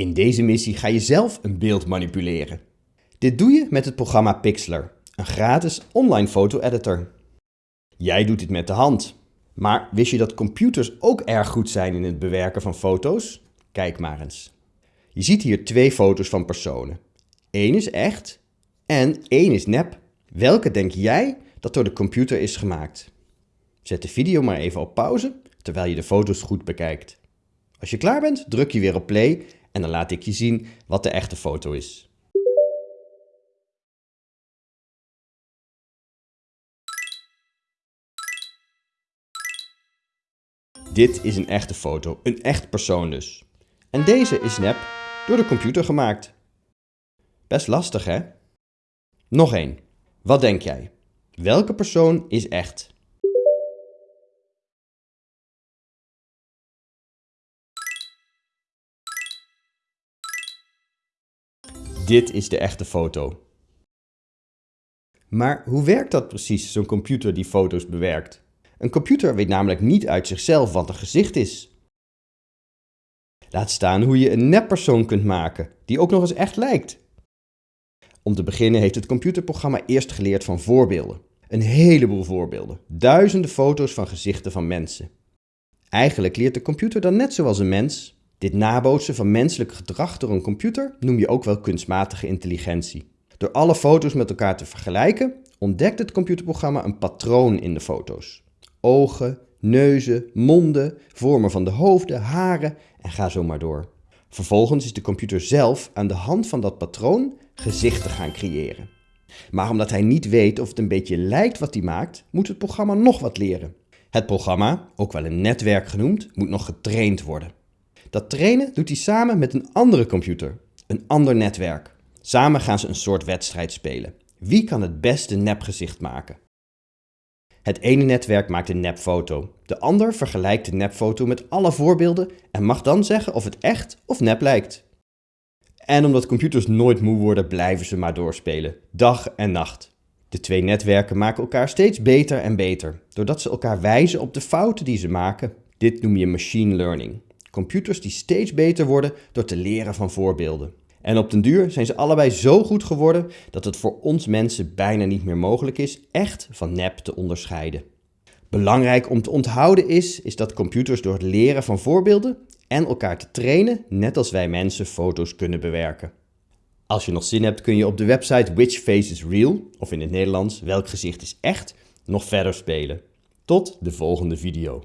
In deze missie ga je zelf een beeld manipuleren. Dit doe je met het programma Pixlr, een gratis online foto-editor. Jij doet dit met de hand. Maar wist je dat computers ook erg goed zijn in het bewerken van foto's? Kijk maar eens. Je ziet hier twee foto's van personen. Eén is echt en één is nep. Welke denk jij dat door de computer is gemaakt? Zet de video maar even op pauze terwijl je de foto's goed bekijkt. Als je klaar bent, druk je weer op play en dan laat ik je zien wat de echte foto is. Dit is een echte foto, een echt persoon dus. En deze is nep door de computer gemaakt. Best lastig hè? Nog één. Wat denk jij? Welke persoon is echt? Dit is de echte foto. Maar hoe werkt dat precies, zo'n computer die foto's bewerkt? Een computer weet namelijk niet uit zichzelf wat een gezicht is. Laat staan hoe je een neppersoon kunt maken, die ook nog eens echt lijkt. Om te beginnen heeft het computerprogramma eerst geleerd van voorbeelden. Een heleboel voorbeelden, duizenden foto's van gezichten van mensen. Eigenlijk leert de computer dan net zoals een mens. Dit nabootsen van menselijk gedrag door een computer noem je ook wel kunstmatige intelligentie. Door alle foto's met elkaar te vergelijken, ontdekt het computerprogramma een patroon in de foto's. Ogen, neuzen, monden, vormen van de hoofden, haren en ga zo maar door. Vervolgens is de computer zelf aan de hand van dat patroon gezichten gaan creëren. Maar omdat hij niet weet of het een beetje lijkt wat hij maakt, moet het programma nog wat leren. Het programma, ook wel een netwerk genoemd, moet nog getraind worden. Dat trainen doet hij samen met een andere computer, een ander netwerk. Samen gaan ze een soort wedstrijd spelen. Wie kan het beste nepgezicht maken? Het ene netwerk maakt een nepfoto. De ander vergelijkt de nepfoto met alle voorbeelden en mag dan zeggen of het echt of nep lijkt. En omdat computers nooit moe worden, blijven ze maar doorspelen, dag en nacht. De twee netwerken maken elkaar steeds beter en beter, doordat ze elkaar wijzen op de fouten die ze maken. Dit noem je machine learning. Computers die steeds beter worden door te leren van voorbeelden. En op den duur zijn ze allebei zo goed geworden dat het voor ons mensen bijna niet meer mogelijk is echt van nep te onderscheiden. Belangrijk om te onthouden is, is dat computers door het leren van voorbeelden en elkaar te trainen, net als wij mensen foto's kunnen bewerken. Als je nog zin hebt kun je op de website Which Face is Real, of in het Nederlands Welk gezicht is echt, nog verder spelen. Tot de volgende video.